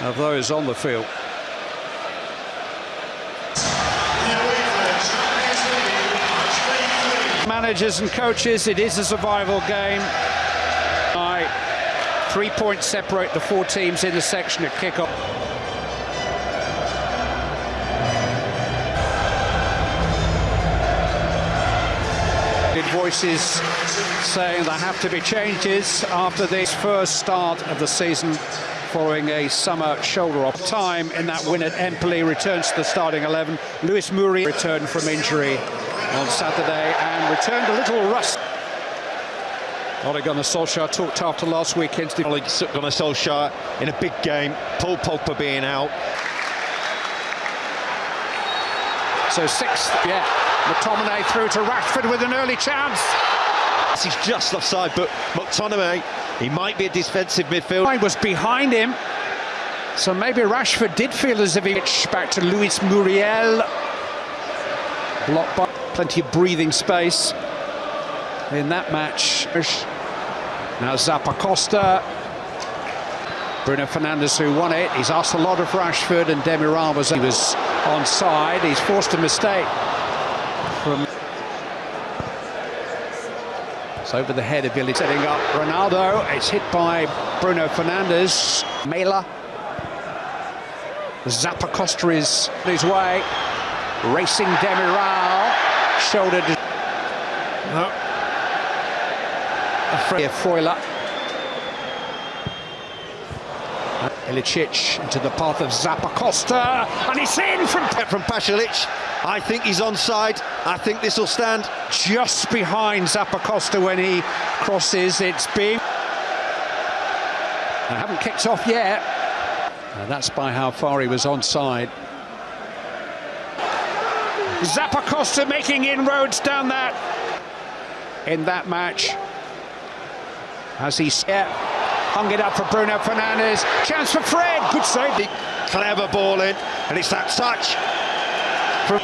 of those on the field. Managers and coaches, it is a survival game. Three points separate the four teams in the section at kickoff. voices saying there have to be changes after this first start of the season following a summer shoulder off. Time in that win at Empoli returns to the starting 11 Luis Muriel returned from injury on Saturday and returned a little rust. Ole Gunnar Solskjaer talked after last weekend's Ole Gunnar Solskjaer in a big game. Paul Pogba being out. So sixth yeah McTominay through to Rashford with an early chance. He's just offside, but McTominay, he might be a defensive midfielder. I was behind him, so maybe Rashford did feel as if he back to Luis Muriel. Blocked by plenty of breathing space in that match. Now Zappacosta. Bruno Fernandes who won it. He's asked a lot of Rashford and Demiral was, he was onside. He's forced a mistake from it's over the head of Billy setting up Ronaldo it's hit by Bruno Fernandes. Maehle. Zappacosta is his way. Racing Demiral. Shouldered no. Freuler Ilicic into the path of Zappacosta and it's in from from Pasalic I think he's onside. I think this will stand just behind Zappacosta when he crosses. It's big. I haven't kicked off yet. And that's by how far he was onside. Zappacosta making inroads down that in that match as he yeah, hung it up for Bruno Fernandes. Chance for Fred. Good save. Clever ball in, and it's that touch from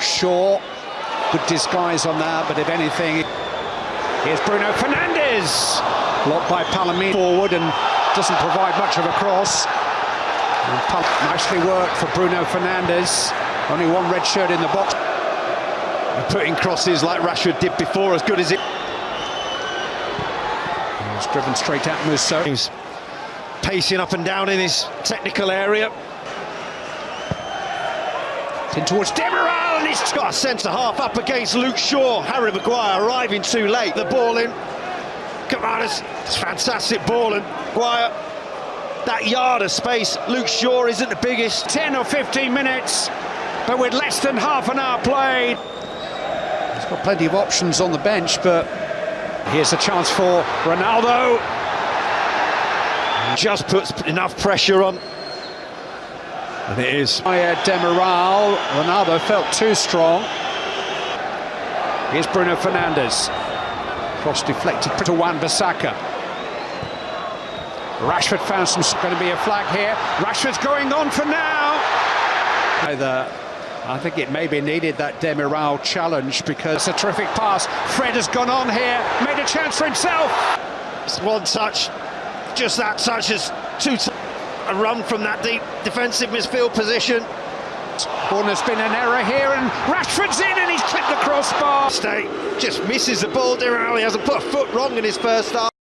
Shaw. Good disguise on that, but if anything, here's Bruno Fernandes. Blocked by Palomino forward and doesn't provide much of a cross. nicely worked for Bruno Fernandes. Only one red shirt in the box. And putting crosses like Rashford did before, as good as it. He's driven straight at Musso. He's pacing up and down in his technical area. In towards Demiral, and he's got a centre half up against Luke Shaw. Harry Maguire arriving too late. The ball in. Cavadas, it's fantastic ball, and Maguire. That yard of space, Luke Shaw isn't the biggest. 10 or 15 minutes, but with less than half an hour played. He's got plenty of options on the bench, but here's a chance for Ronaldo. Just puts enough pressure on and it is. Demiral, Ronaldo felt too strong. Here's Bruno Fernandes. Cross deflected to Wan-Bissaka. Rashford found some going to be a flag here. Rashford's going on for now. Either I think it maybe needed that Demiral challenge because it's a terrific pass. Fred has gone on here, made a chance for himself. It's one touch, just that touch is two a run from that deep defensive midfield position. Oh, there's been an error here, and Rashford's in, and he's clipped the crossbar. Stay just misses the ball. Demiral, he hasn't put a foot wrong in his first start.